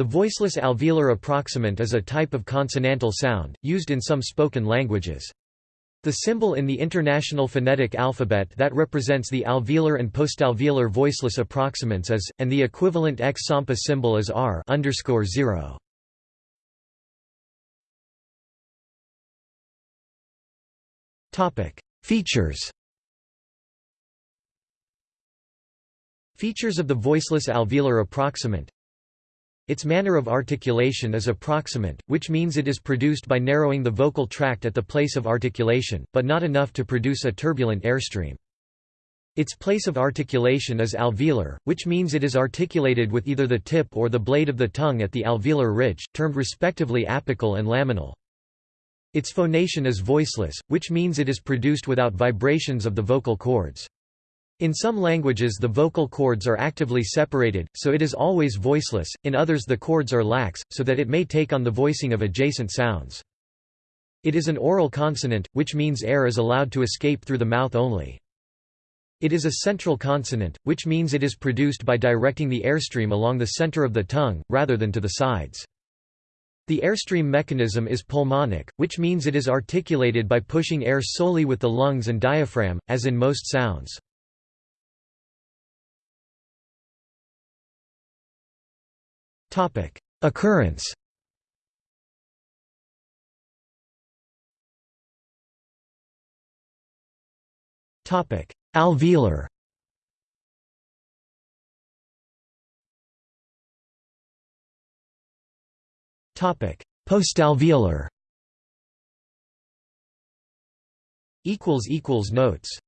The voiceless alveolar approximant is a type of consonantal sound, used in some spoken languages. The symbol in the International Phonetic Alphabet that represents the alveolar and postalveolar voiceless approximants is, and the equivalent X Sampa symbol is R underscore zero. Topic: Features. Features of the voiceless alveolar approximant its manner of articulation is approximant, which means it is produced by narrowing the vocal tract at the place of articulation, but not enough to produce a turbulent airstream. Its place of articulation is alveolar, which means it is articulated with either the tip or the blade of the tongue at the alveolar ridge, termed respectively apical and laminal. Its phonation is voiceless, which means it is produced without vibrations of the vocal cords. In some languages the vocal cords are actively separated, so it is always voiceless, in others the cords are lax, so that it may take on the voicing of adjacent sounds. It is an oral consonant, which means air is allowed to escape through the mouth only. It is a central consonant, which means it is produced by directing the airstream along the center of the tongue, rather than to the sides. The airstream mechanism is pulmonic, which means it is articulated by pushing air solely with the lungs and diaphragm, as in most sounds. Topic: Occurrence. Topic: Alveolar. Topic: Postalveolar. Equals equals notes